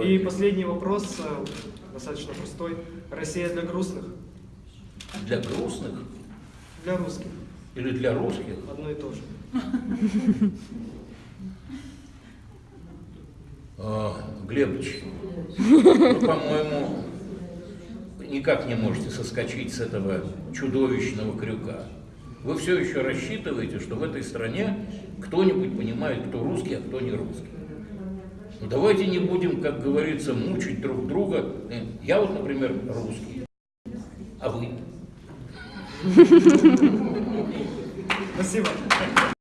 И последний вопрос, э, достаточно простой. Россия для грустных? Для грустных Для русских. или для русских? Одно и то же. А, Глебыч, вы, по-моему, никак не можете соскочить с этого чудовищного крюка. Вы все еще рассчитываете, что в этой стране кто-нибудь понимает, кто русский, а кто не русский. Ну давайте не будем, как говорится, мучить друг друга. Я вот, например, русский. А вы? Спасибо.